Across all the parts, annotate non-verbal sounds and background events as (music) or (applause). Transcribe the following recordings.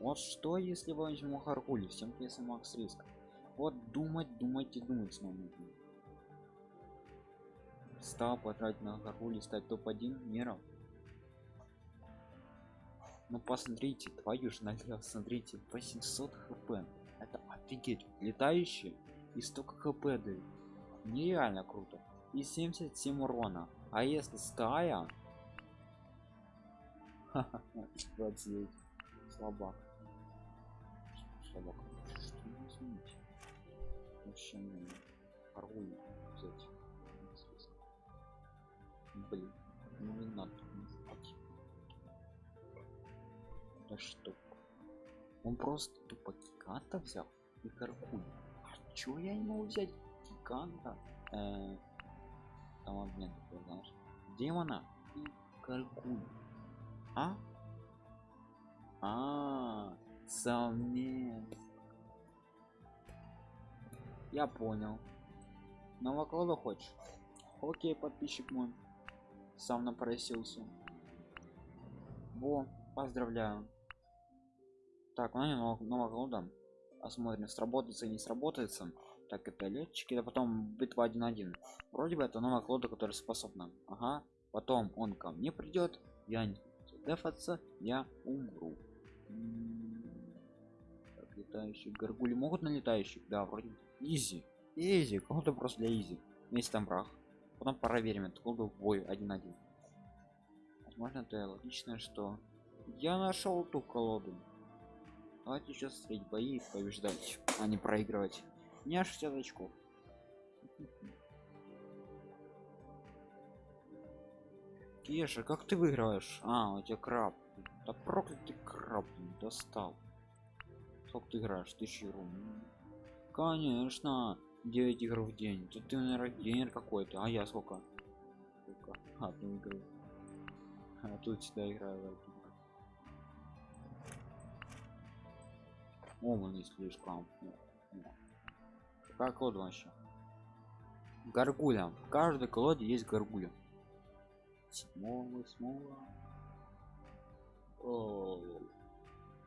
Вот что, если возьму Харгуль, всем пьесам Макс Риск? Вот думать, думать и думать с нами. Стал потратить на Харгуль стать топ-1 мира. Ну посмотрите, твою ж налево, смотрите, 800 хп. Это офигеть, летающий и столько хп дают. Нереально круто. И 77 урона. А если стая? (laughs) 29. Слабак. Слабак. Что не изменить? Вообще не Харгуль взять. Блин, ну не надо не знать. Да что? Он просто тупо гиганта взял и Харгуль. А чё я не могу взять гиганта? Э там обмен такой, знаешь. Демона и Харгуль. А? А, совместно. Я понял. Новоклада хочешь? Окей, подписчик мой. Сам напросился. Во, поздравляю. Так, ну не новоклада. Посмотрим, сработается и не сработается. Так, это летчики, а потом битва 1-1. Вроде бы это новая клода, которая способна. Ага. Потом он ко мне придет, я не дефаться, я умру. Так, летающие горгули могут на летающих? Да, вроде. Изи. Изи, кого-то просто для изи. Вместе там брах. Потом проверим колду в бой 1-1. Возможно, это логично, что я нашел ту колоду. Давайте сейчас встретить бои побеждать, а не проигрывать. Не аж 60 очков. Кеша, как ты выигрываешь? А, у тебя краб. Да проклятый краб достал. Сколько ты играешь? Тысячи рум. Конечно. 9 игр в день. Тут ты, наверное, генер какой-то. А я сколько? сколько? Одну игру. А тут всегда играю О, мы не слишком. Какая колода вообще? Гаргуля. В каждой колоде есть гаргуля. Смола, смола. О,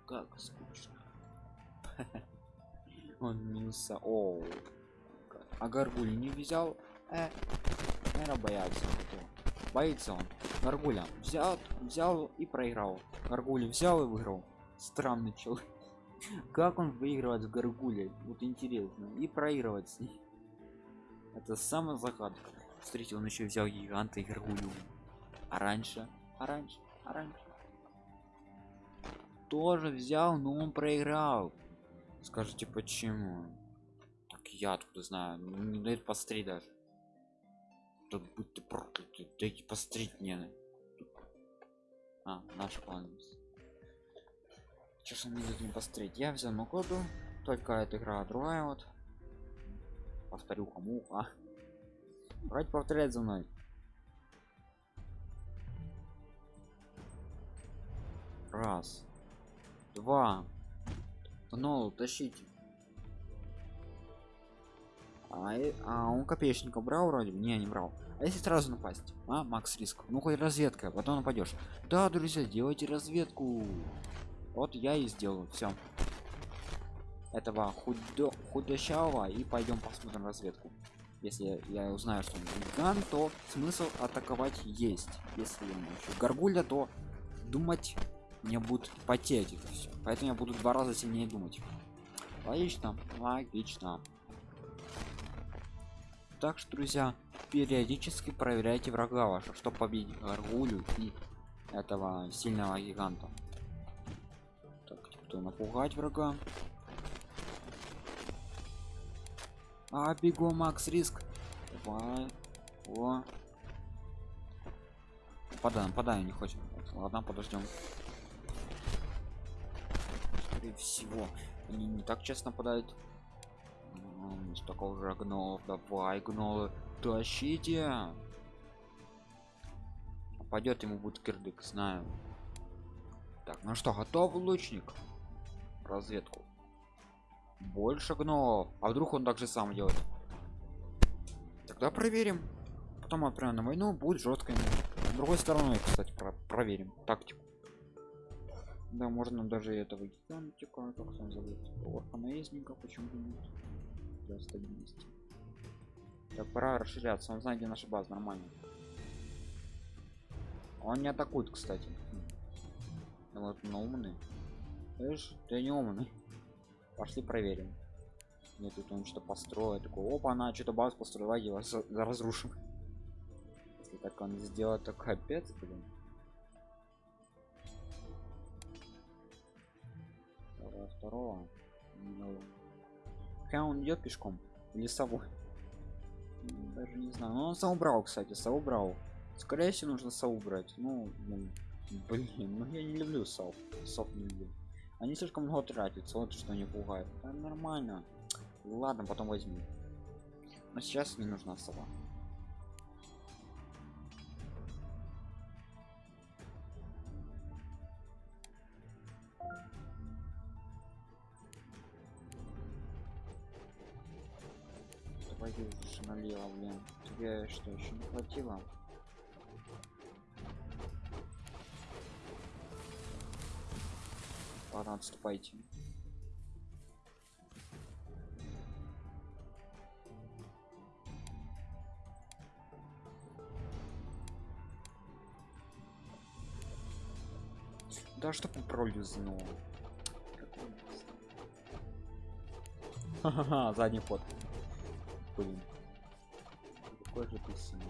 как скучно. (laughs) Он минуса. О, а гаргуль не взял? Э, наверное, боятся. Боится он. Гаргуля взял, взял и проиграл. Гаргуля взял и выиграл. Странный человек. (laughs) Как он выигрывает с гаргулей? Вот интересно. И проигрывать с ней. (laughs) Это самая загадка. Смотрите, он еще взял гиганта и гаргулю. А раньше? А раньше? А раньше? Тоже взял, но он проиграл. Скажите, почему? Так я откуда знаю. Не дает посмотреть даже. Тут будь ты проклятый. Дайте посмотреть мне. А, наш план. Сейчас он не мне посмотреть. Я взял на коду. Только эта игра другая вот. Повторю кому, а. Давайте повторять за мной. Раз. Два. Ну, тащите. А, а он копеечника брал вроде? Не, не брал. А если сразу напасть? А, Макс риск. Ну хоть разведка, потом нападешь. Да, друзья, делайте разведку. Вот я и сделаю. Все. Этого худо худощавого и пойдем посмотрим разведку. Если я узнаю, что он гиган, то смысл атаковать есть. Если ему еще горгулья, то думать мне будет потеть это все. Поэтому я буду два раза сильнее думать. Логично, логично. Так что, друзья, периодически проверяйте врага ваших, чтобы победить горгулю и этого сильного гиганта. Так, кто напугать врага? А, бегу, Макс, риск. Давай. О. Подаем, подаем, не хочет. Ладно, подождем скорее всего они не так часто нападают такого же гнолов давай гнолы тащите. Пойдет ему будет кирдык знаю. Так ну что готов лучник? Разведку. Больше гнолов. А вдруг он так же сам делает? Тогда проверим. Потом отправим на войну будет жесткой с другой стороны кстати про проверим тактику Да, можно даже этого гигантика, как он зовут, орка наездника, почему нет, для стабильности. Так, пора расширяться, он знает, где наша база, нормально. Он не атакует, кстати. Ну вот, но умный. Видишь, ты не умный. Пошли проверим. Мне тут он что построил, такой, опа, она что-то базу построила, вас разрушим. Если так он сделает, то капец, блин. Второго. Ну, Хотя он идет пешком или совой. Даже не знаю. Но он сам убрал, кстати, сам убрал. Скорее всего, нужно сау брать. Ну, блин, блин, ну я не люблю сау. Сов не люблю. Они слишком много тратятся, вот что не пугает. Да, нормально. Ладно, потом возьму. Но сейчас не нужна сова. Налево, блин. Тебе что, еще не хватило? Ладно, отступайте. Да что ты пролюзнул? Ха-ха-ха, задний ход. Блин. Какой же ты сильный.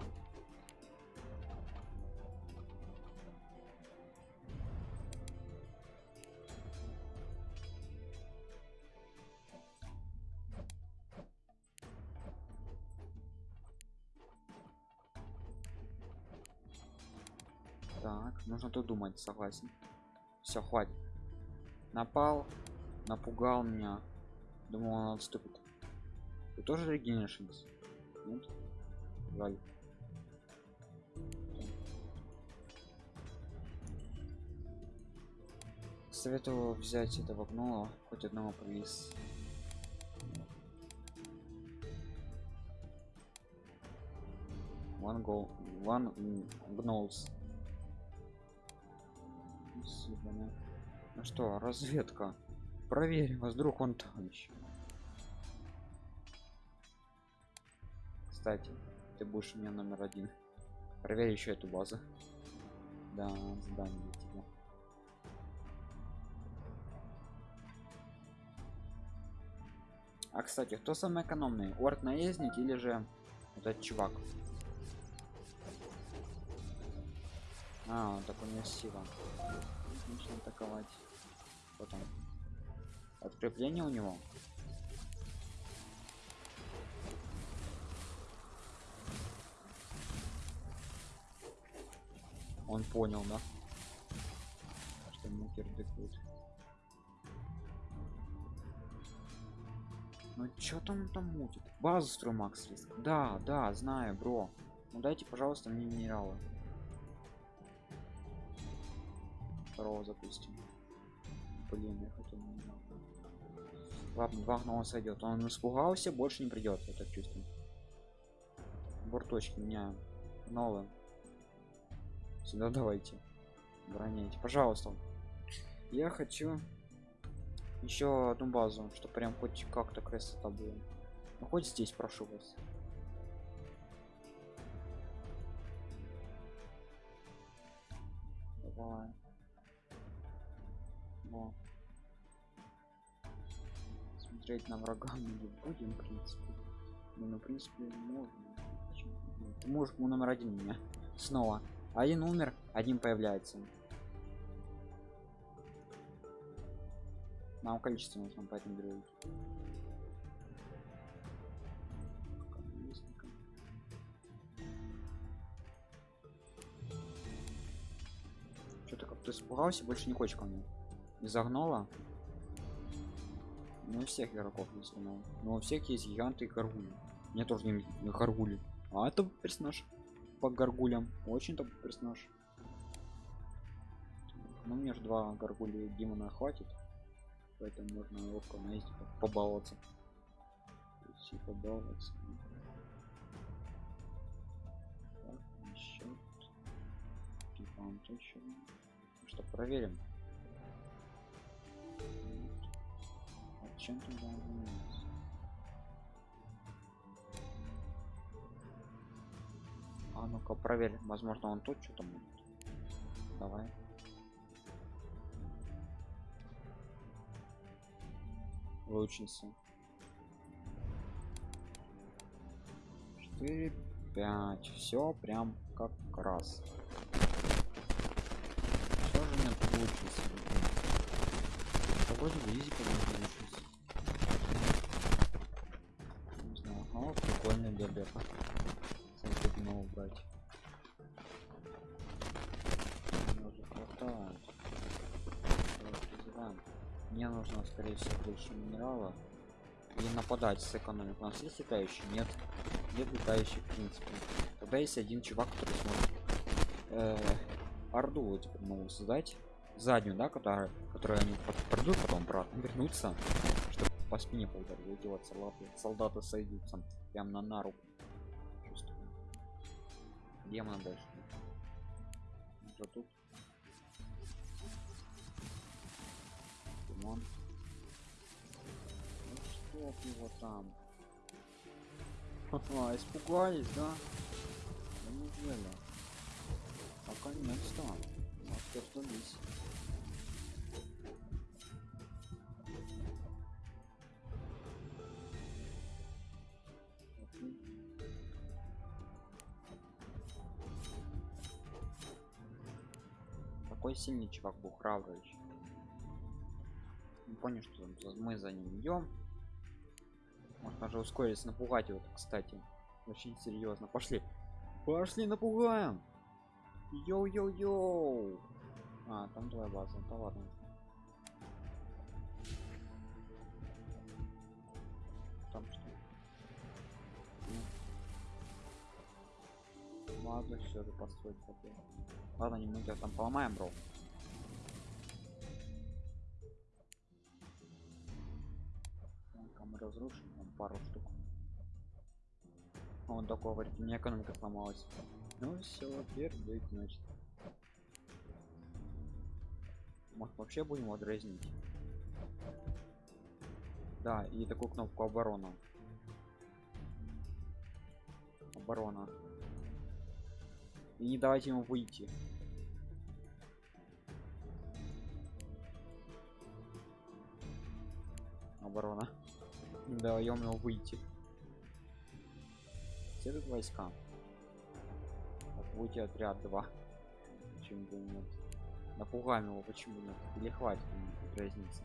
Так, нужно тут думать, согласен. Все, хватит. Напал, напугал меня. Думал, он отступит. Ты тоже регенеришься? Нет? Жаль. Советую взять этого гнола, хоть одного привез. One go, one да. Ну что, разведка. Проверим, вас вдруг он там еще. Кстати, ты будешь у меня номер один. Проверь еще эту базу. Да, задание для. А кстати, кто самый экономный? Орд наездник или же этот чувак? А, он так у него сила. Нужно атаковать. Потом. Открепление у него. Он понял, да? Что ему кирдыкут. Ну чё там там мутит? Базу строй Макс риск. Да, да, знаю, бро. Ну дайте, пожалуйста, мне минералы. Второго запустим. Блин, я хотел минерал. Ладно, два гнома сойдет. Он испугался, больше не придет, я так чувствую. Борточки меня новые. Сюда давайте. Броняйте, пожалуйста. Я хочу еще одну базу, чтобы прям хоть как-то красота была. Ну, хоть здесь прошу вас. Давай. Во. Смотреть на врага мы не будем, в принципе. Ну, на принципе, можно. Ты можешь ему номер один меня. Снова. Один умер, один появляется. Нам количество нужно поэтому беру. Что-то как-то испугался, больше не хочет ко мне. Не загнала. Ну, у всех игроков есть, но, но у всех есть гиганты и гаргули. Мне тоже не гаргули. А это персонаж по горгулям. Очень топ персонаж. Ну, мне же два горгули демона хватит. Поэтому можно ловко наесть, побаловаться. Идти побаловаться. Так, еще. Еще. Ну что, проверим. Вот. А чем там А ну-ка проверь, возможно он тут что-то будет. Давай. Лучница. 4, 5. Все прям как раз. Все же нет лучницы. Какой-то изи лучницы. Не знаю. О, прикольный бебека. Надо убрать. Уже хватает. Мне нужно, скорее всего, больше минерала. И нападать с экономик. У нас есть летающий? Нет. Нет летающих, в принципе. Тогда есть один чувак, который сможет э, орду вот теперь могу создать. Заднюю, да, которая, которую они придут потом обратно вернуться, чтобы по спине поударить, делать салаты. Солдаты сойдутся прям на нару. Чувствую. Демона дальше. Уже тут. Димон. Ну что ты его там? Ха-ха, испугались, да? Да неужели? Наконец-то. А что сдались? Окей. Такой сильный чувак был храбрый. Понял, что мы за ним идем. Может даже ускориться, напугать его, кстати. Очень серьезно. Пошли. Пошли, напугаем. Йоу-йоу-йоу. А, там твоя база. Да ладно. Ладно, все, же построить хотел. Ладно, не мы тебя там поломаем, бро. Ну-ка, разрушим там пару штук. Он такой говорит, у меня экономика сломалась. Ну все, пердыть, значит. Может вообще будем его дразнить? Да, и такую кнопку оборона. Оборона. И не давайте ему выйти. Оборона. Не даем ему выйти. Все тут войска. Так, будете отряд 2. Почему бы нет? Напугаем его, почему нет? Или хватит ему разницы?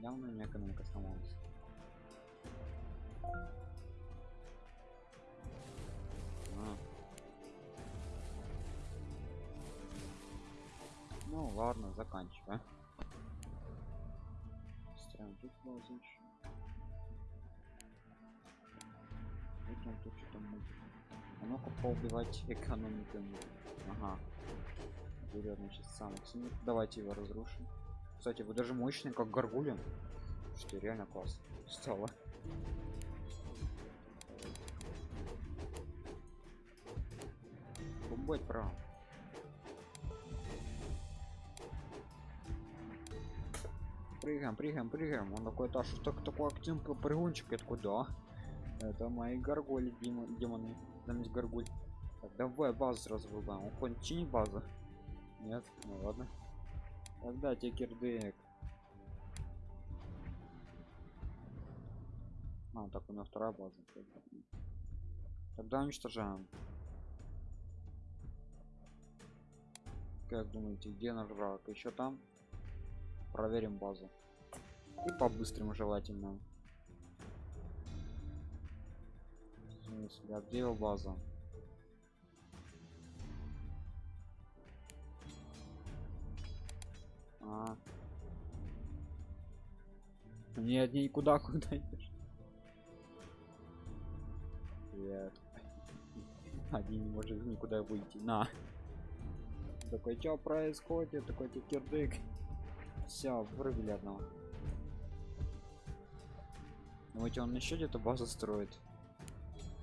Явно не экономика сломалась. Ну ладно, заканчиваем. Строим тут еще. Вот он тут что-то мутит. А ну-ка поубивать (laughs) экономику. Ага. Берет, значит, сильных. Давайте его разрушим. Кстати, вы даже мощный, как горгулин. Что реально класс. Стало. Бомбать право. Прыгаем, прыгаем, прыгаем. Он такой, да, что так такой активный прыгунчик? Я такой, да. Это мои горгули, демон- демоны. Там есть горгуль. Так, давай базу. Он хоть чинит базу? Нет? Ну ладно. Тогда тебе кирдык. А, так у меня вторая база. Тогда уничтожаем. Как думаете, где наш враг? Еще там? Проверим базу. И по-быстрому желательно. Смысле, а где его база? А. Нет, никуда (laughs) куда идешь. Нет. Один не может никуда выйти. На. Такой, что происходит? Такой кирдык. Все, вырубили одного. Думаете, он еще где-то базу строит?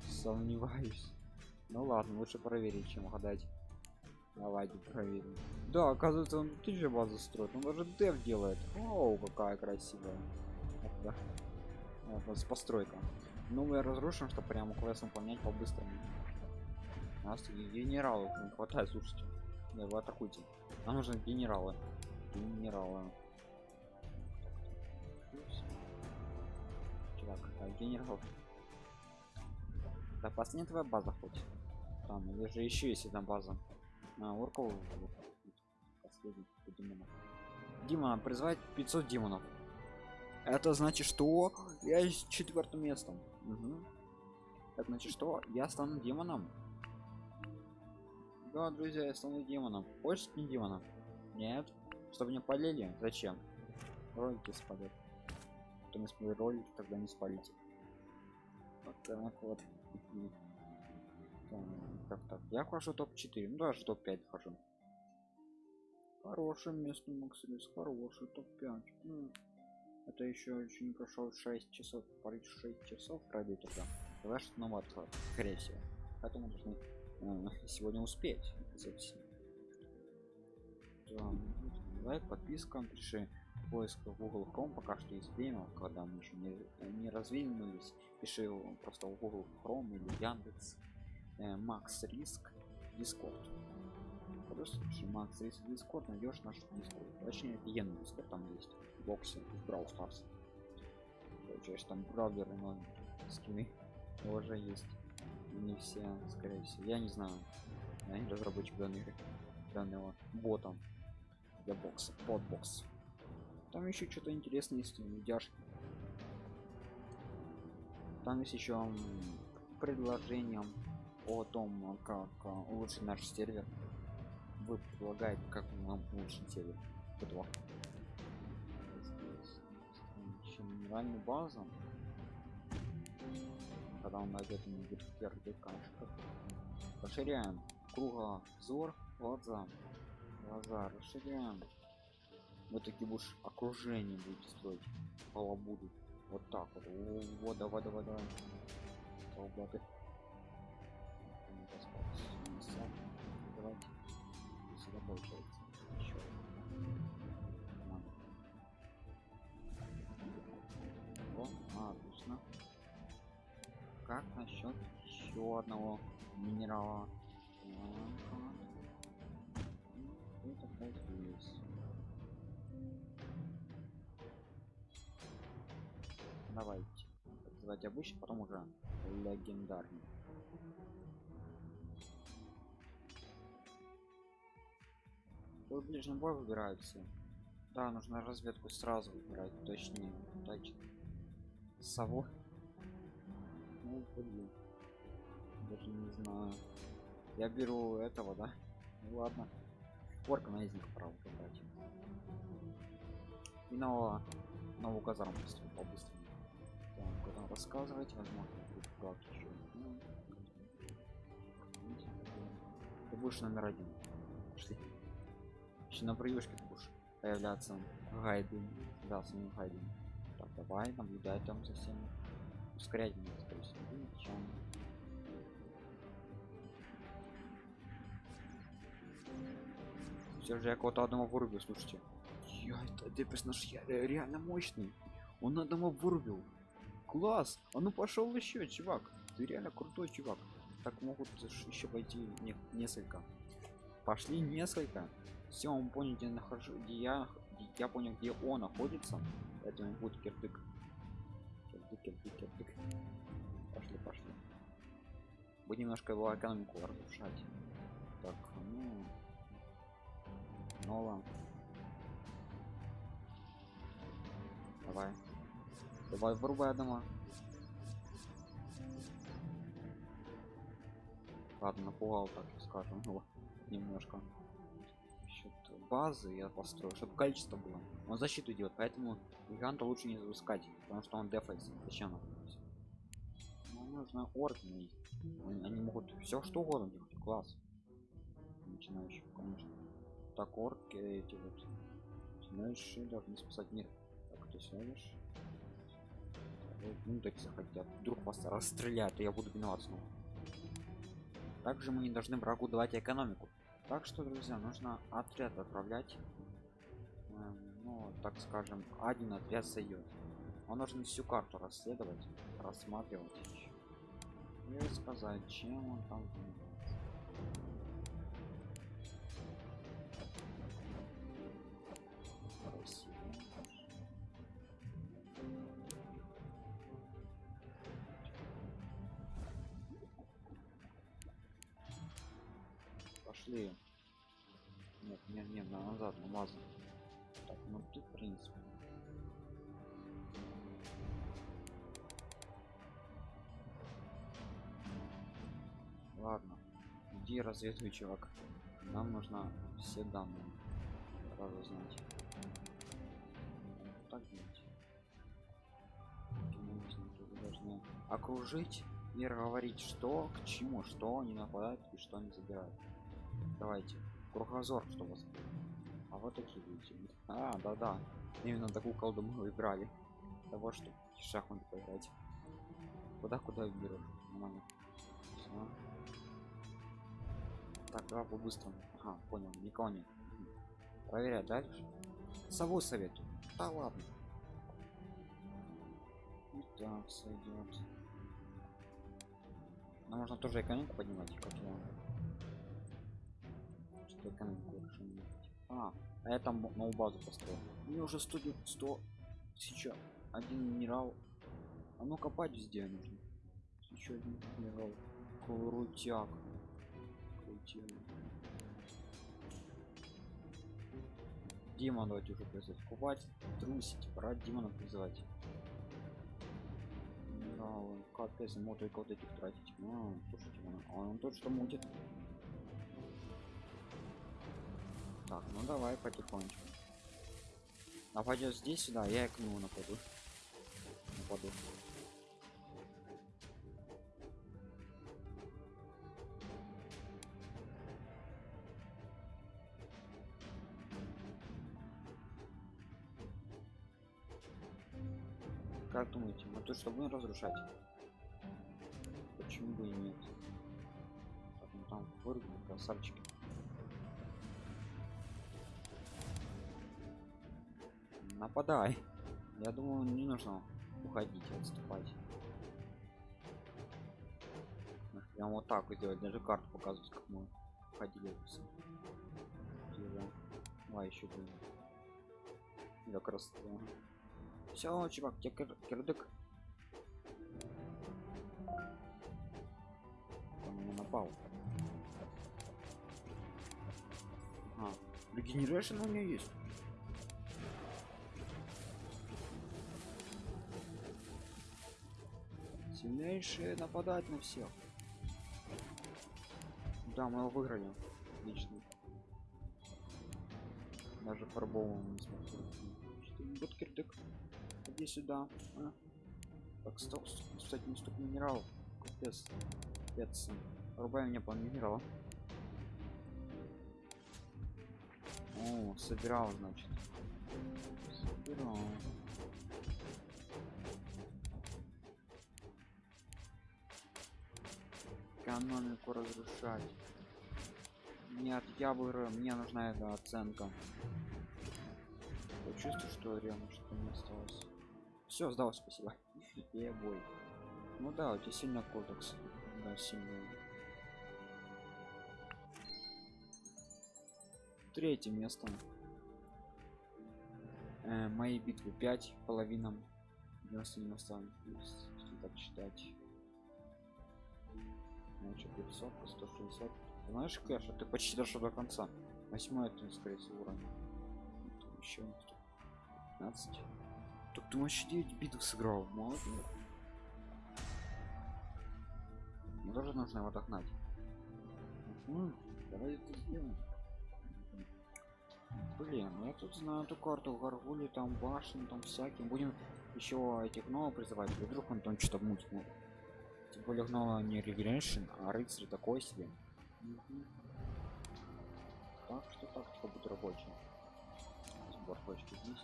Сомневаюсь. Ну ладно, лучше проверить, чем гадать. Давайте проверим. Да, оказывается, он тут же базу строит. Он даже дев делает. Оу, какая красивая. вот, с постройка ну мы разрушим чтобы прямо квест выполнять по-быстрому у нас генералов не хватает слушайте да, вы атакуйте нам нужны генералы генералы чувак а генерал. Да последняя твоя база хоть. Там или же еще есть одна база. А, орков последний демонов. Дима призвать 500 демонов. Это значит что я с четвертым местом. Угу. это значит что я стану демоном. Да друзья я стану демоном. Хочешь не демоном? Нет чтобы не полили зачем? Ролики спалят. Кто не смотрит ролики тогда не спалите. Вот так вот так так я хожу топ 4 ну даже топ 5 хожу. Хорошее место максимис хороший топ 5 ну, это еще очень прошел 6 часов парить 6 часов пройду тогда тогда что новый скорее всего. Поэтому должны э, сегодня успеть записи лайк подписка пиши поиск в google chrome. Пока что есть время когда мы еще не, не развинулись пиши просто в google chrome или яндекс э, макс риск дискорд просто пиши макс риск дискорд найдешь наш дискорд точнее офигенный дискорд там есть в боксе в brawl stars. Получаешь там бравлеры но скины. (laughs) Уже есть. Не все скорее всего. Я не знаю. Я не разработчик данных данного бота для бокса подбокс там еще что-то интересное есть видяшки там есть еще предложением о том как улучшить наш сервер. Вы предлагаете как нам улучшить сервер? Этого минимальную базу. Когда он найдет будет первый конечно расширяем кругозор глаза глаза расширяем. Вот такие будешь окружение будет строить. Полобуду вот так вот. О, вот давай давай давай. Солдаты давайте. Сюда получается еще О, отлично. Как насчет еще одного минерала давайте. Называть обычно потом уже легендарный. Тут ближний бой выбираются да нужно разведку сразу выбирать точнее точно сову? Ну блин. Даже не знаю. Я беру этого да? Ну, ладно. Орка на из них право брать и нового новую казарму побыстрее так, куда рассказывать возможно как еще ну, ты будешь номер один. Пошли. еще на приюшке будешь появляться. Гайды да с ним гайды так давай наблюдай там за всеми. Ускорять меня скорее всего все же я кого-то одного вырубил слушайте. Я это ты персонаж я реально мощный. Он одного вырубил класс! А ну пошел еще чувак! Ты реально крутой чувак. Так могут еще пойти не, несколько. Пошли несколько. Все он понял где нахожу где я я понял где он находится. Поэтому будет кирдык кирдык кирдык кирдык пошли пошли. Будем немножко его экономику разрушать. Так ну. Снова. Давай. Давай вырубай дома. Ладно, напугал, так скажем, ну, немножко. Счет базы я построю, чтобы количество было. Он защиту делает, поэтому гиганта лучше не запускать, потому что он дефайс. Зачем нам? Ну, нужно орки. Они могут все что угодно делать. Класс. Начинающий, конечно так орки эти вот знаешь должны спасать мир так ты сядешь ну так захотят вдруг вас расстреляют и я буду виноват снова. Также мы не должны врагу давать экономику. Так что друзья нужно отряд отправлять. Эм, ну так скажем один отряд сойдет Он нужно всю карту расследовать, рассматривать. И сказать, чем он там Пошли. Нет, нет, нет, на назад, на базу. Так, ну тут, в принципе. Ладно, иди разведывай, чувак. Нам нужно все данные сразу знать. Так делать. Должны окружить и говорить, что к чему, что они нападают и что они забирают. Давайте. Кругозор, что у вас. А вот такие люди. А, да-да. Именно такую колду мы играли. Того, что в шахматы поиграть. Куда куда берешь? Нормально. Всё. Так, давай по-быстрому. Ага, понял, никого нет. Проверять дальше. Сову советую. Да ладно. И так сойдет. Но можно тоже экономику поднимать, как я. Делать. А, а я там новую базу построил. Мне уже 100, 100 сейчас один минерал. А ну копать везде нужно. Еще один минерал. Крутяк. Крутяк. Дима давайте уже призывать. Купать, трусить, пора Димона призывать. Минералы. Капец, только вот этих тратить. А, слушайте, он, а он тот, что мутит. Так, ну давай потихонечку. Нападет здесь сюда, я и к нему нападу. Нападу. Как думаете, мы тут что будем разрушать? Почему бы и нет? Так, ну там вырубим, красавчики. Нападай. Я думаю, не нужно уходить, отступать. Прям вот так вот сделать, даже карту показывать, как мы ходили. А еще блин. Как раз. Все, чувак, тебе кир кирдык. Он меня напал. А, регенерация у меня есть. Сильнейшие нападать на всех. Да, мы его выиграли. Отлично. Даже пробовал не смог. Вот. Иди сюда. А? Так, стоп, кстати, не столько минералов. Капец. Капец. Рубай мне по минералу. О, собирал, значит. Собирал. Экономику разрушать. Нет, я выиграю, мне нужна эта оценка. Я чувствую, что рядом что-то не осталось. Все, сдал, спасибо. (laughs) Я бой. Ну да, у тебя сильно кодекс. Да, сильный. Третье место. Э, мои битвы 5 половина 90 если так считать значит 500 160 знаешь кэш ты почти дошел до конца. Восьмой это скорее всего уровень. Еще 15 так ты вообще 9 битв сыграл. Молодец. Мне тоже нужно его догнать. Угу. давай это сделаем. Блин ну я тут знаю эту карту горгули там башни там всяким. Будем еще этих новых призывать. Вдруг он там что-то мутит тем более гнала не регенерейшн а рыцарь такой себе. Мгм. так что тактика будет рабочая сбор точки здесь.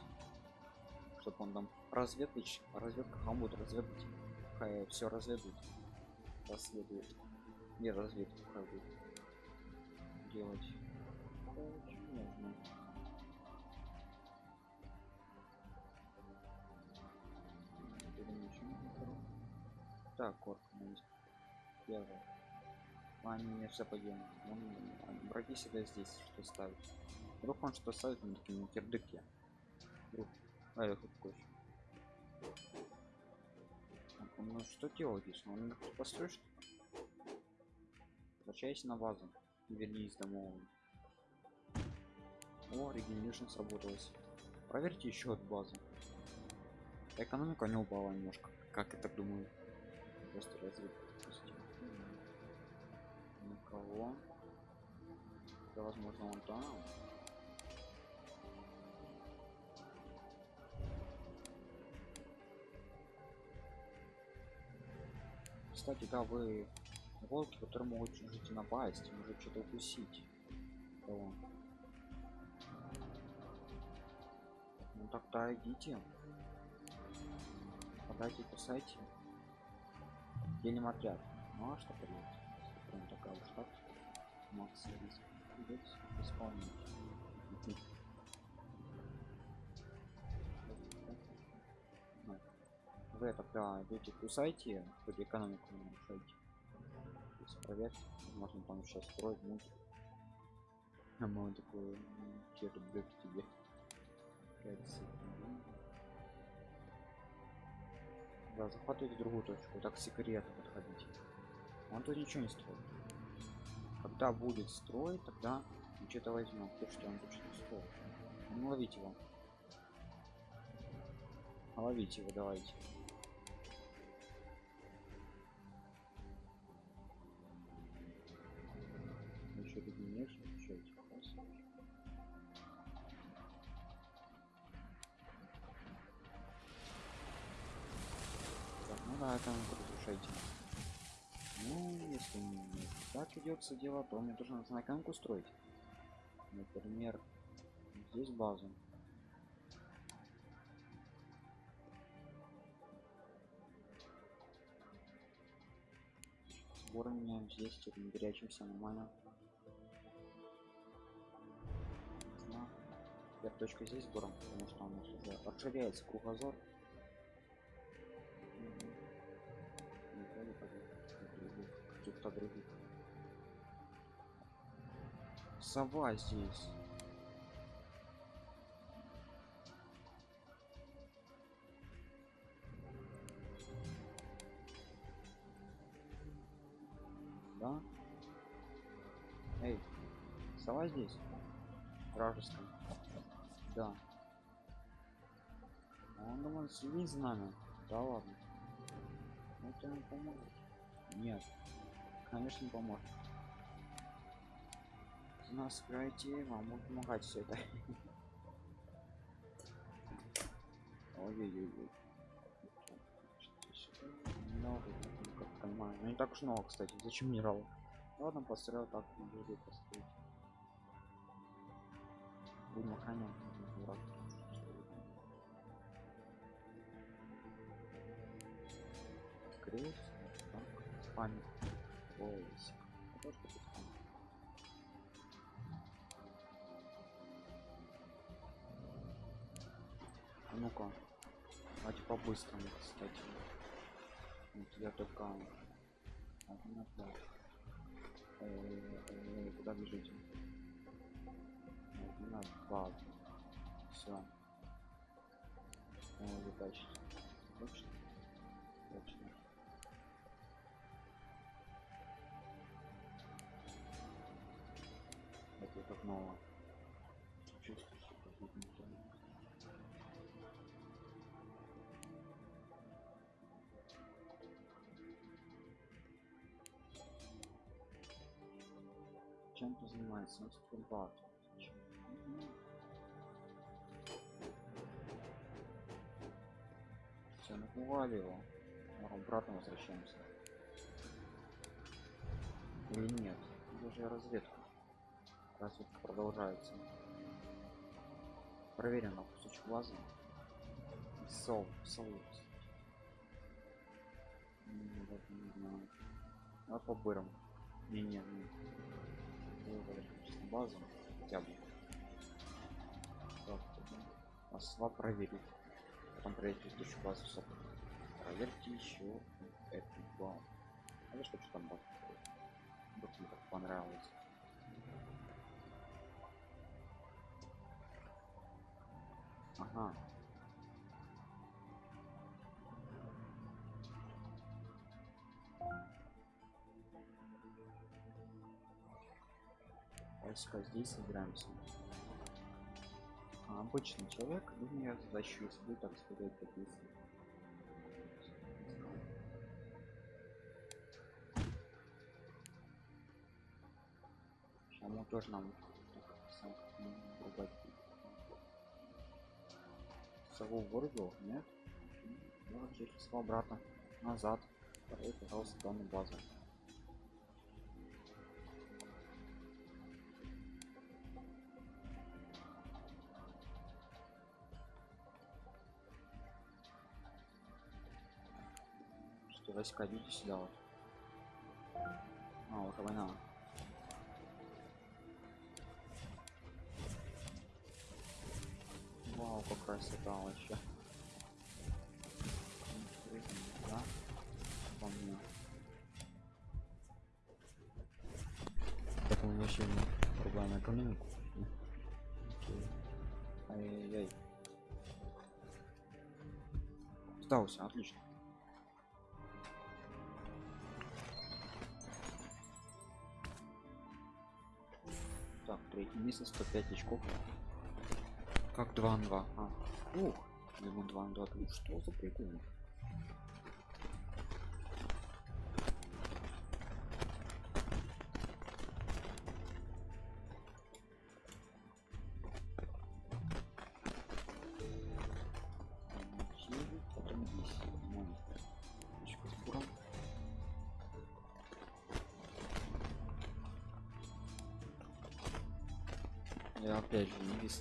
Чтобы он там разведать разведка он будет разведать хай все разведует расследует не разведку хай будет делать. Нужно. так корк первое а, мне все поделали он враги всегда здесь что ставить. Вдруг он что ставит на кирдыки вдруг. А я какой ну что делать если он их построишь возвращайся на базу. Вернись домой. О регенерация сработалась. Проверьте еще от базы экономика не упала немножко как я так думаю. Просто развитие никого это возможно он там. Кстати да вы волки которые могут жить напасть может что-то укусить. Кого? ну тогда идите. Подайте кусайте. Делим отряд ну а что поделать прям такая уж так макс риск идет исполнить вы тогда идете кусайте чтобы экономику не нарушайте проверьте можно там сейчас строить мультик а мы такой кирдык тебе 5 секунд да захватывайте другую точку. Так секретно подходите он тут ничего не строит. Когда будет строить тогда что-то возьмем то что он тут что строит. Ну ловите его. Ловите его давайте так идется дело то мне должно на экономику строить. Например здесь базу сбор меняем здесь теперь не горячимся нормально. Теперь точка здесь сбором потому что нас уже расширяется кругозор. Каких-то других сова здесь. Да? Эй сова здесь? Вражеская. Да. Он думает следить за нами. Да ладно. Это не поможет. Нет. Конечно не поможет нас пройти вам будет помогать все это. Ой-ой-ой много как понимаю ну не так уж много кстати. Зачем минерал ладно построил так буду построить. Будем охранять дурак. Крест так спамит поиск ну-ка. Давайте по-быстрому кстати. Вот я только один отдал куда бежите? На два. Все вытащить. Точно? Точно. Это как новое занимается инструмент все напугали его. Обратно возвращаемся. Или нет? Даже разведка? Разведка продолжается. Проверим на кусочек глаза. Сол сол не знаю. А по бырам? Не не, не базу хотя бы так, проверить потом проверить предыдущую базу сок проверьте еще этот бал. А что что там бал? Вдруг мне так понравилось. Ага. Войска здесь собираемся. А обычный человек, думаю, задачу если так сказать, какие Ему тоже нам ругать. Сову в городу? Нет? Ну, через обратно. Назад. Пожалуйста, данную базу. Что войска идите сюда вот. А, уже война. Вау, как красота вообще. Да? По. Так мы вообще не рубаем экономику. Ай-яй-яй. Сдался, отлично. Так, третье место, 105 очков. Как 2 на 2. А. Ух, ему 2 на 2. Ну что за прикол?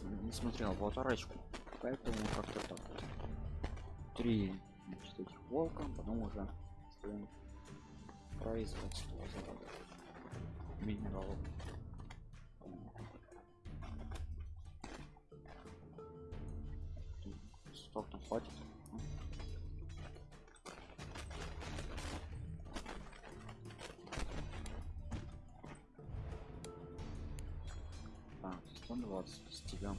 Не, смотрел аватарочку, поэтому как-то так. вот. Три значит, этих волка, потом уже производство минералов. Там хватит. Так, 120 стилем.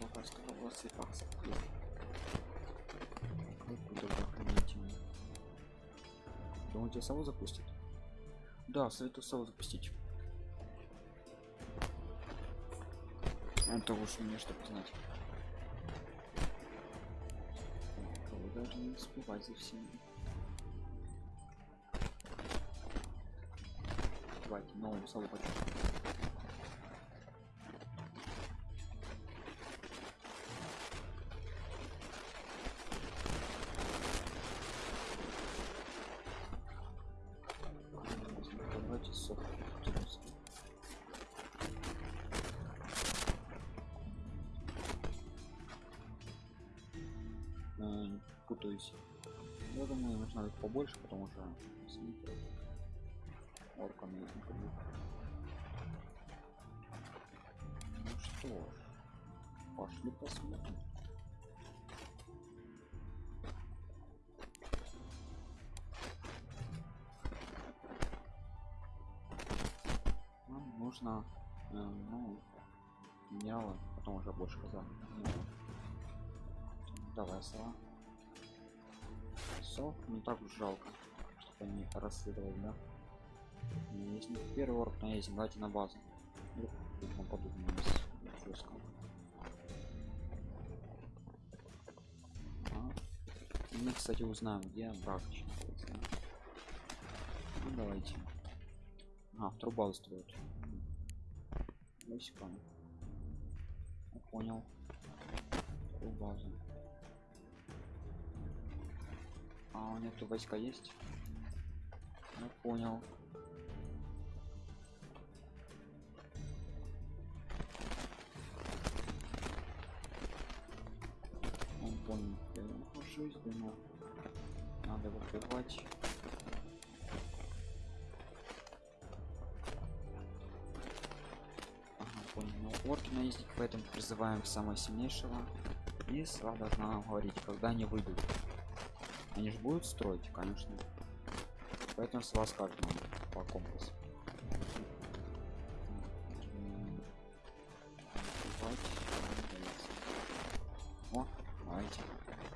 Пока 120 баксов. Куда охранительно. Думаете, сову запустит? Да, советую сову запустить. Это уж мне чтобы знать. Вы должны успевать за всеми. Давайте новую сову их побольше, потому что с. Ну что ж, пошли посмотрим. Нужно, э, ну, минералы, потом уже больше казан. Давай, сова. Сов не так уж жалко, чтобы они расследовали, да? Не первый орк на есть, давайте на базу. Вдруг тут нападут на нас жестко. А. Мы, кстати, узнаем, где брак. Ну, давайте. А, вторую базу строят. Войска. Я понял. Вторую базу. А у них тут войска есть? Я понял. Он понял. Я нахожусь, думал. Надо выкрывать. Ну, орки наездник, поэтому призываем самого сильнейшего. И сова должна говорить, когда они выйдут. Они же будут строить, конечно. Поэтому с вас каждому по компасу. О, давайте.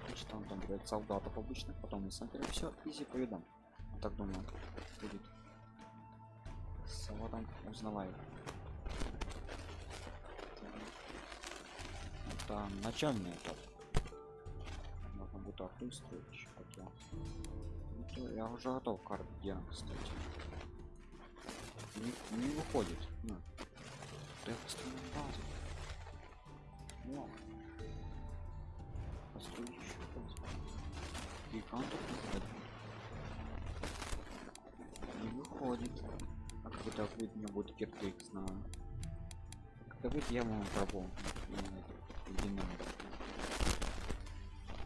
Значит, там там говорят солдатов обычных, потом смотрим все, изи поведом. Так думаю, будет. Сова там узнавай. Это начальный этап. Еще как я. Ну, то я уже готов карт гером кстати. Не, не выходит. Ну. Да я построю базу. Во. Построю еще базу. Гигантов не выходит. А это будет, меня будет киртык, знаю. Как это будет, я вам пробовал. Динамик.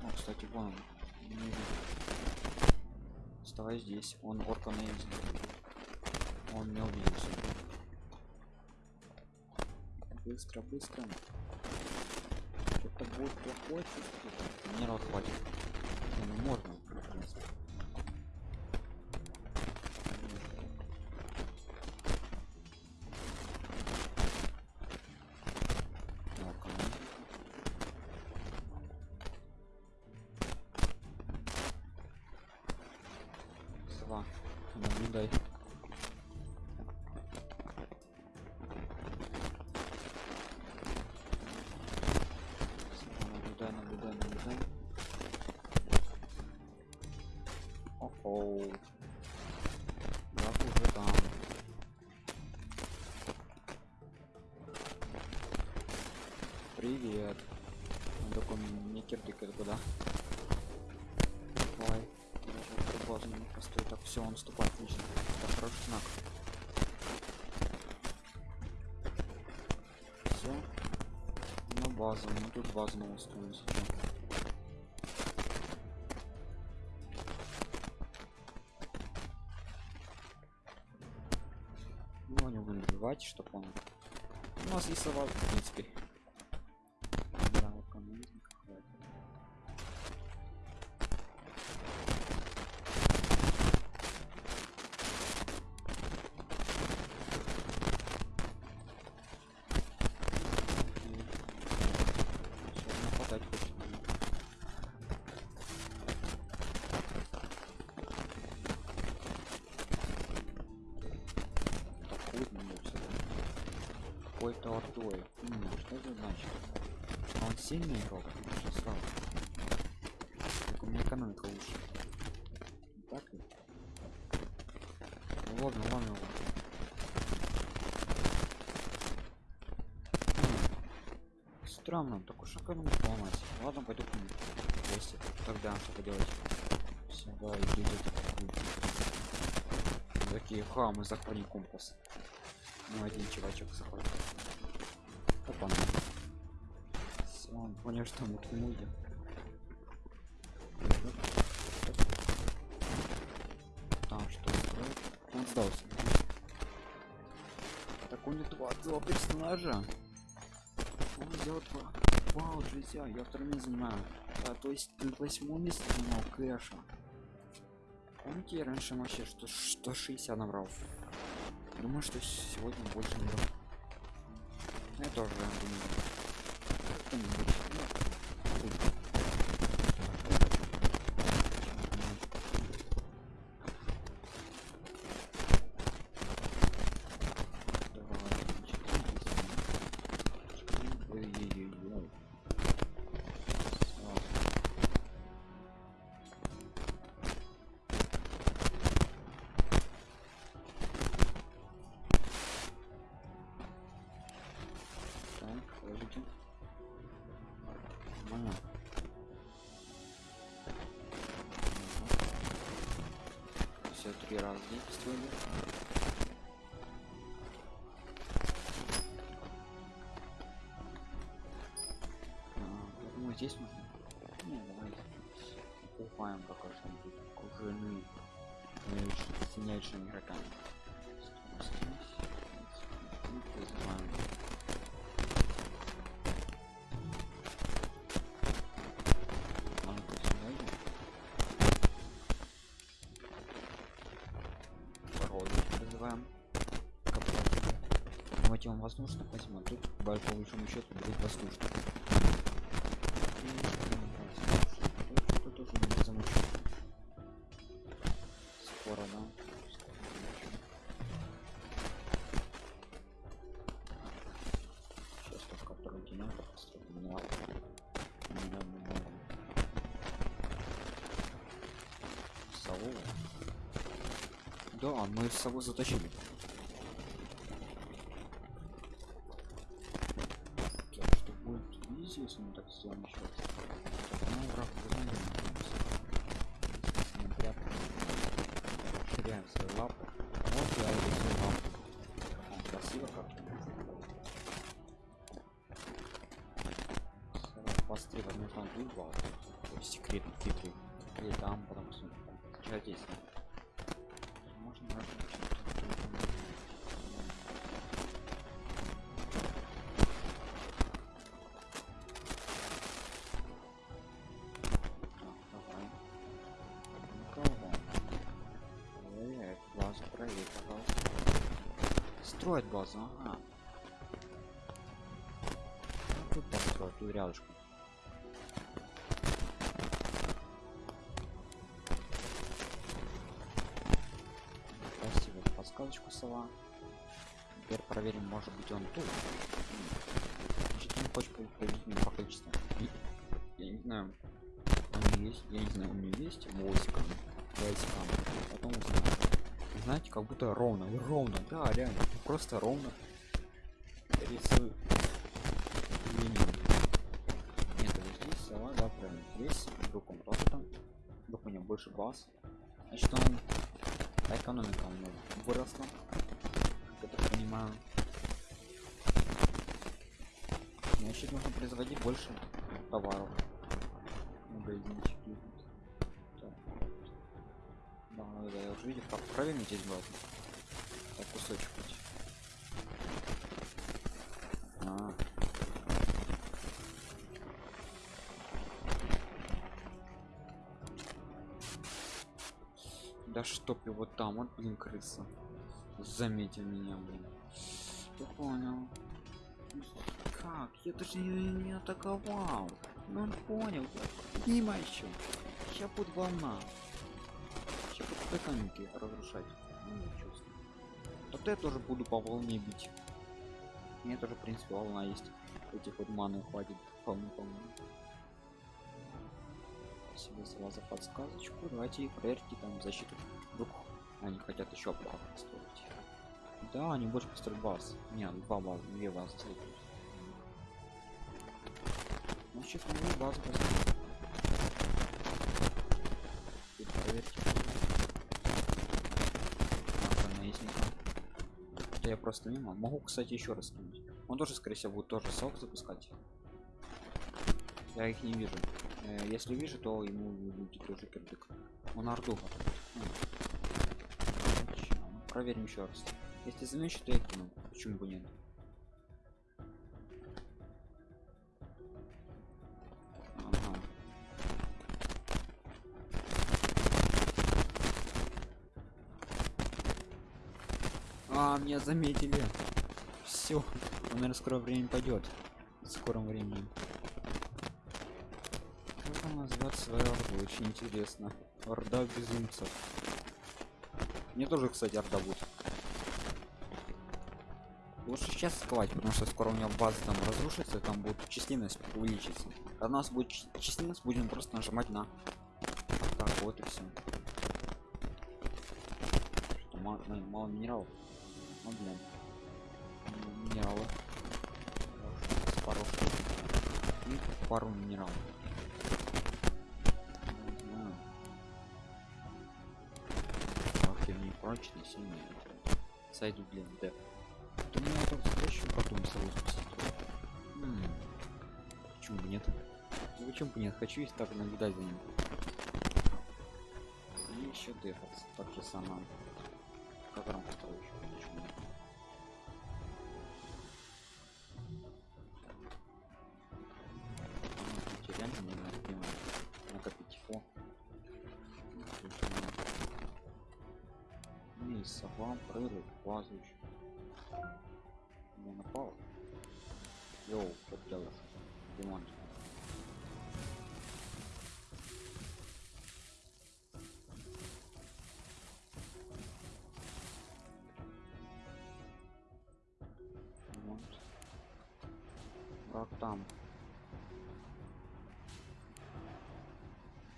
О, кстати, вон он. Не видит. Вставай здесь. Он орка на. Он не увиделся. Быстро, быстро. Что-то будет плохое чувствую. Минерал хватит. Не, ну можно, в принципе. Сова, наблюдай. Сова, наблюдай, наблюдай, наблюдай. О-оу. Враг уже там. Привет. Он такой мне кирдыкает куда. Даже базу не постой. Так, все, он наступает, отлично. Это хороший знак. Все. На базу. Мы тут базу новую строим сейчас. Ну, не будем добивать, чтобы он... У нас есть сова, Какой-то ордой. М, что это значит? А он сильный игрок? Слабый. Так у меня экономика лучше. Так? Ну, ладно, ладно, ладно. М, Странно, так уж экономику ломать. Ладно, пойду к нему. гости. Тогда что поделать? Все, давай, идите. Такие хамы, захвати компас. Ну, один чувачок заходит. Опа. Все, он понял, что мы к нему идем. Там что строит? Он сдался. Так у него два, два персонажа. Он взял два. Вау, друзья, я второе место занимаю. А, то есть на восьмом месте занимал Кэша. Помните, я раньше вообще что 160 набрал. Думаю, что сегодня больше не брал. Я тоже думаю. Три раза действовали. А, здесь нужно. Не, давай. Купаем пока что-нибудь. Э, сильнейшими игроками. Здесь, Он воздушно возьму. Тут по большому счету будет воздушно. Тут. Скоро, да? Сейчас только второй генератор. Да, мы сову затащили. Строит базу, ага. Ну, Тут там строят, тут рядышком. Спасибо подсказочку, сова. Теперь проверим, может быть он тут. Значит, он хочет победить меня по количеству. Я не знаю. Он есть, я не знаю, у него есть войска. Войска. Потом узнаем. Знаете, как будто ровно, ровно, да, реально, просто ровно рисую линию. Нет, здесь сова, да, правильно. Здесь вдруг он тоже там. Вдруг у него больше баз. Значит, он экономика у него выросла. Я так понимаю. Значит, нужно производить больше товаров. Магазинчики. Видел, как правильно здесь было. Так, кусочек хоть. А. Да чтоб его там, вот блин крыса. Заметил меня, блин. Я понял. Как? Я даже не, не атаковал. Ну он понял. Мимо еще. Сейчас будет волна. Сейчас экономики разрушать. Ну ничего. себе. Вот я тоже буду по волне бить. Мне тоже, в принципе, волна есть. Этих вот маны хватит вполне по Спасибо за вас за подсказочку. Давайте проверьте там защиту. Вдруг они хотят еще базу построить. Да, они больше построят баз. Нет, два базы, две базы сделают. Значит, мы базу построим. Проверьте. Так, наездника. Это я просто мимо. Могу, кстати, еще раз кинуть. Он тоже, скорее всего, будет тоже сок запускать. Я их не вижу. Э, Если вижу, то ему будет тоже кирдык. Он орду. Ну, Проверим еще раз. Если замечу, то я кину. Почему бы нет? А, меня заметили. Все. Он, наверное, скоро время пойдет. В скором времени. Как он назвать свою орду? Очень интересно. Орда безумцев. Мне тоже, кстати, орда будет. Лучше сейчас сковать, потому что скоро у него база там разрушится, там будет численность увеличиться. Когда у нас будет численность, будем просто нажимать на. Так, вот и все. Мало- мало минералов. Ну блин. Минералы. Пару. И пару минералов. Ах, я не прочный, сильный. Сойду, блин, да. Да мне это встречу потом сразу спасти. М, Почему бы нет? Ну почему бы нет? Хочу и так наблюдать за ним. И еще дефаться, так же самое. Рамка второй еще, эти реально не надо накопить. Ну, и сова, прорыв, еще. Я напал. Как там?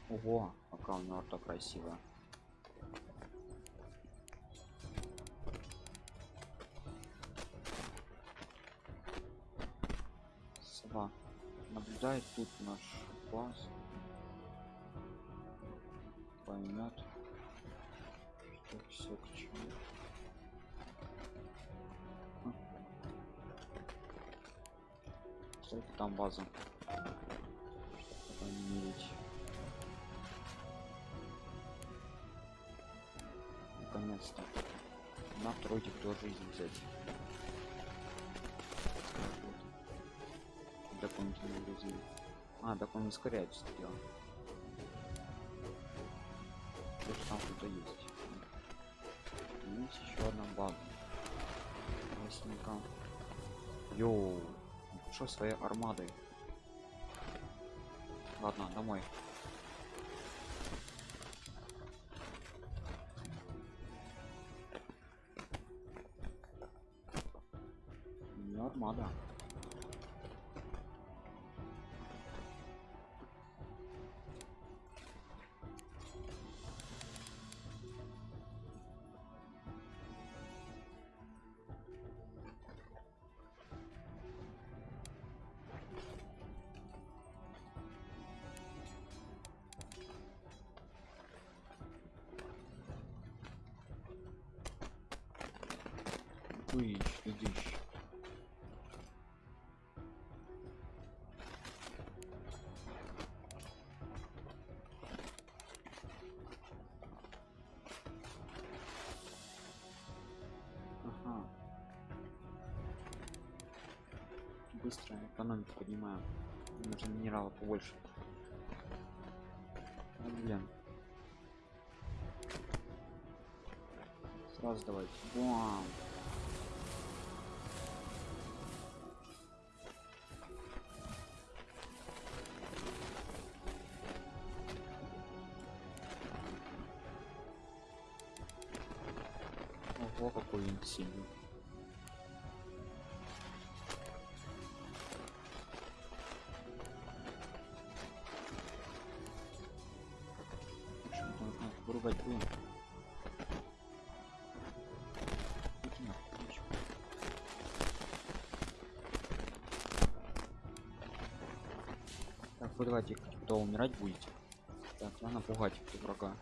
Ого, какая у него так красивая. Сова наблюдает тут наш класс. Поймет, что все к чему. Там база. Чтобы не мерить. Наконец-то. На второй кто жизнь взять. Вот. Дополнительные грузы. А, так он ускоряется дело. Тоже там кто-то есть. Есть еще одна база. Ясненько. Йоу. Что своей армадой? Ладно, домой. Дыщ, дыщ. Ага. Быстро экономику поднимаем. Нужно минералов побольше. Ну, блин. Сразу давайте. Бам! Нахуй, ничего. Так, вы давайте, кто умирать будете? Так, надо пугать врага.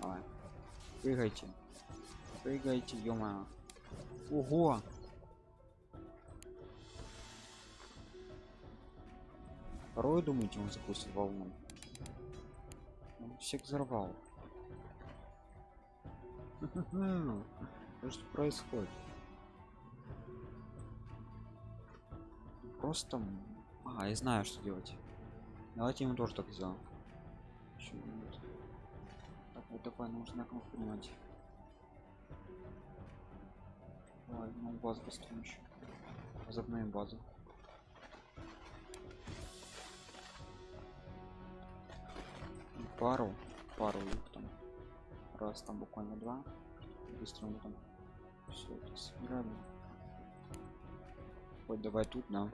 Давай. Прыгайте. Прыгайте, ё Ого! Второй думаете, он запустит волну? Он всех взорвал. Что происходит? Просто... А, я знаю, что делать. Давайте ему тоже так сделаем. Так, вот давай, нужно кнопку понимать. Давай, ну базу построим еще. Базу. Пару, пару там. Раз там буквально два. Быстро мы там все это собирали. Вот давай тут, да.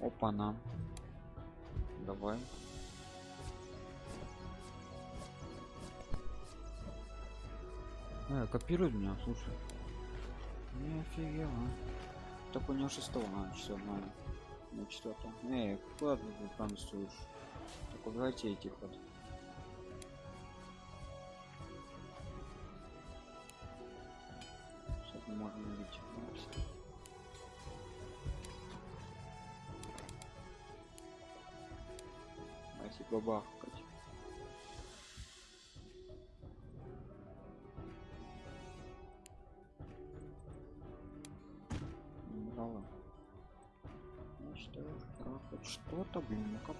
Опа, на. Давай. Э, копирует меня, слушай. Не офигел, а. Так у него шестого, а, на, на четвертого. Эй, куда ты тут танцуешь? Так убирайте этих вот.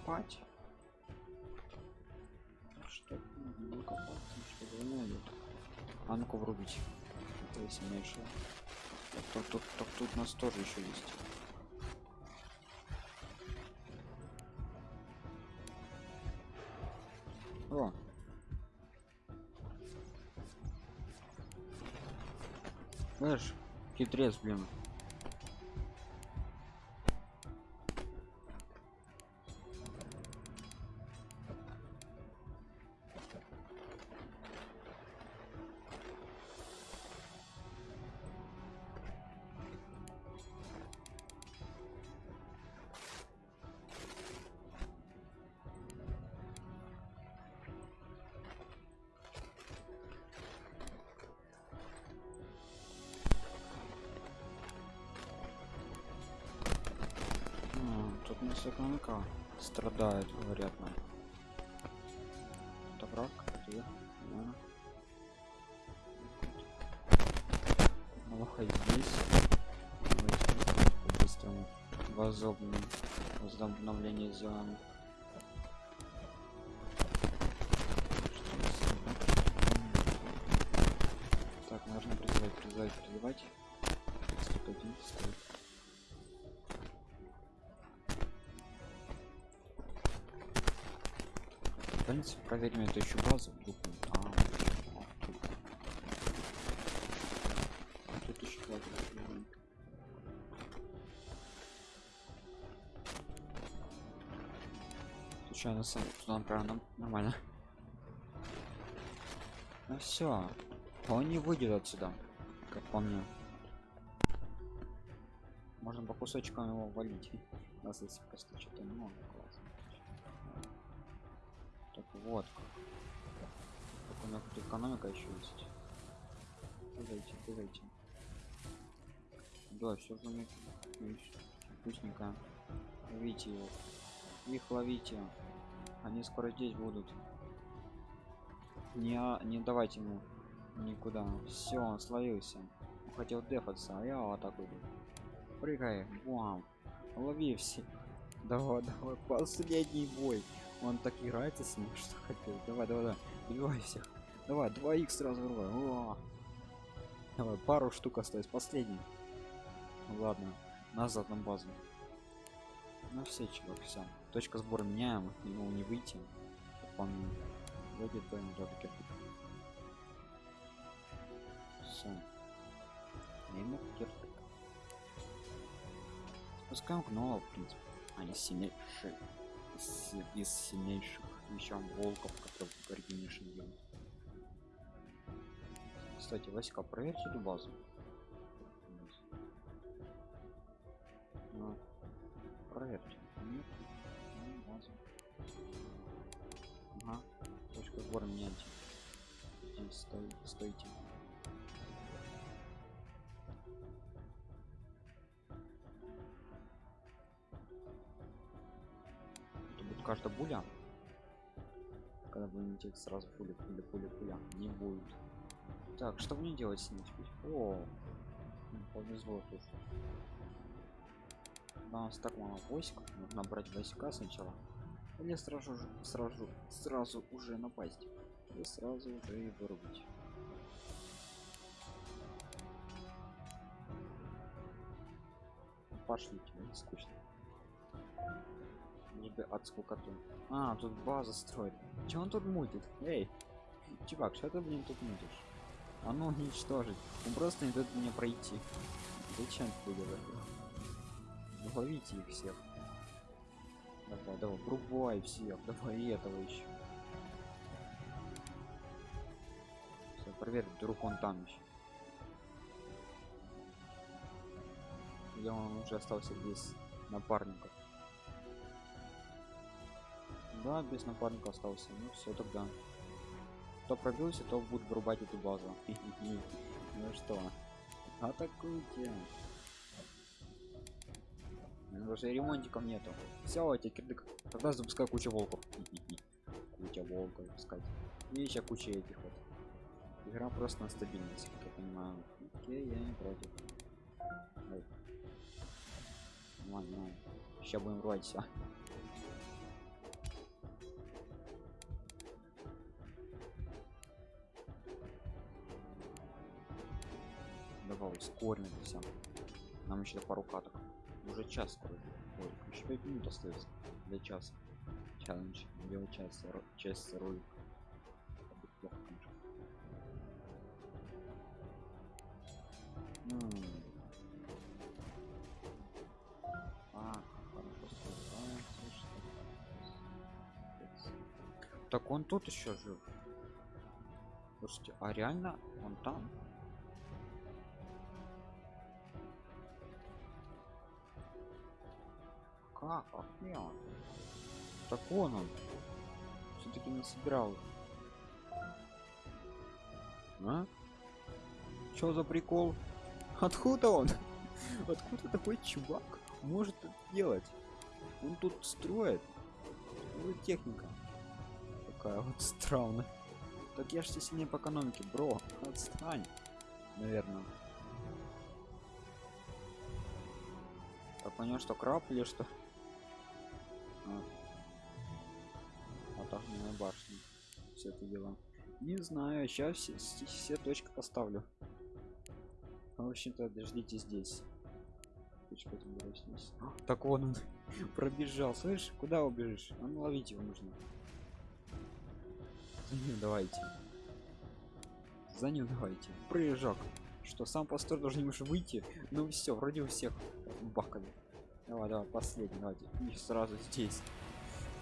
копать. Что? Ну, не копать, что время. А ну-ка врубить. Это если меньше. Так, так, так, так тут нас тоже еще есть. О, Знаешь, хитрец, блин. Экономика страдает, говорят нам. Это враг, где? Лоха здесь. Давайте по-быстрому. Возобновление сделаем. Принципе, проверим эту еще базу. вдруг А, а, тут. А тут еще база. Случайно сам туда направо нормально. Ну все. Он не выйдет отсюда, как по мне. Можно по кусочкам его валить. (laughs) Нас если просто что-то много вот как. Так у меня тут экономика еще есть. Прыгайте, прыгайте. Да, все есть. вкусненько. Ловите его. Их ловите. Они скоро здесь будут. Не, не давайте ему никуда. Все, он словился. Хотел дефаться, а я вот так иду. Прыгай, бам. Лови все. (laughs) Давай, давай, последний бой. Он так играется с ним, (laughs) что хотел. Давай, давай, давай. Убивай всех. Давай, 2 х сразу рвай. О! Давай, пару штук осталось. Последний. Ну Ладно, назад на базу. Ну все, чувак, все. Точка сбора меняем, ему не выйти. По мне. Вроде бы да, таки. Все. Ему кирпик. Спускаем гнола, в принципе. Они сильнейшие. Из, из сильнейших. Еще волков, которые в Гаргинишин делают. Кстати, Васька, проверьте эту базу. Ну, проверьте. Нет, ну, базу. Ага, точка сбора меняйте. Здесь стой, каждая буля. Когда будете сразу пуля, пуля, пуля, пуля. Не будет. Так, что мне делать с ним теперь? О, повезло. Да, у нас так мало войск. Нужно брать войска сначала. Или сразу же, сразу, сразу уже напасть. И сразу уже и вырубить. Пошлите, мне скучно. Не бы от скукоту. А, тут база строит. Че он тут мутит? Эй, чувак, что ты, блин, тут мутишь? А ну уничтожить. Он просто не дает мне пройти. Зачем ты делаешь? Ловите их всех. Давай, давай, врубай всех, давай и этого еще. Все, проверь, вдруг он там еще. Или он уже остался без напарников. Да, без напарника остался. Ну все тогда. Кто пробился, то будет врубать эту базу. (laughs) Ну что, атакуйте. Уже ремонтиков нету. Все, эти кирдык. Тогда запускай кучу волков. (laughs) Куча волков пускать. И еще куча этих вот. Игра просто на стабильность, как я понимаю. Окей, я не против. Ой. Ладно. Сейчас будем рвать все. Ускорим все. Нам еще пару каток. Уже час скоро. Ой, еще 5 минут остается для часа. Челлендж. Делать час, ро- час ролик. плохо, конечно. М. А, хорошо сражается, что Так он тут еще жив. Слушайте, а реально он там? Как? А где он? Так он он. Все-таки не собирал. А? Чё за прикол? Откуда он? (laughs) Откуда такой чувак может делать? Он тут строит. За техника? Такая вот странная. Так я ж все сильнее по экономике, бро. Отстань. Наверное. Так понял, что краб или что? Все это дело. Не знаю, сейчас все, все, точки поставлю. В общем-то, дождите здесь. Точка. А, Так вон он (laughs) пробежал. Слышь, куда убежишь? А ну ловить его нужно. За ним давайте. За ним давайте. Прыжок. Что, сам пастор должен немножко выйти? Ну все, вроде у всех бахали. Давай, давай, последний, давайте. И сразу здесь.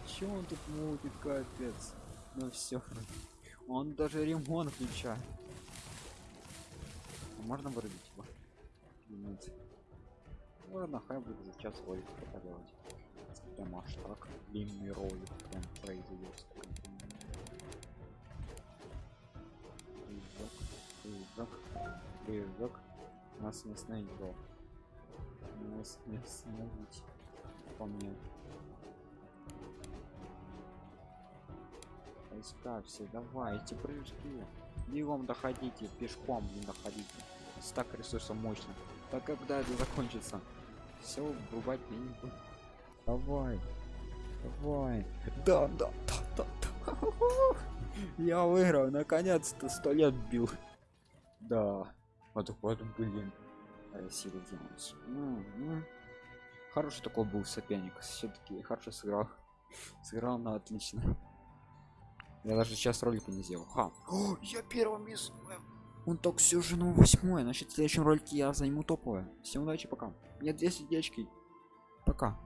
Че он тут мутит, капец? Ну все. Он даже ремонт включает. А можно вырубить его? Нет? Ладно, хай будет за час ролик пока делать. Прям аж так. Длинный ролик прям произойдет. Прыжок, прыжок, прыжок. Нас не остановить. Нас не остановить. По мне. Войска все, давайте прыжки. Бегом доходите, пешком не доходите. Стак ресурсов мощно. Так когда это закончится? Все, врубать я не буду. Давай. Давай. Да, да, да, да, да. (laughs) Я выиграл, наконец-то сто лет бил. Да. Вот вот, блин. Сила делать. Хороший такой был соперник. Все-таки хорошо сыграл. (laughs) Сыграл на отлично. Я даже сейчас ролика не сделал. Ха. О, я первым из. Он так все же на восьмой. Значит, в следующем ролике я займу топовое. Всем удачи, пока. Нет, две сердечки. Пока.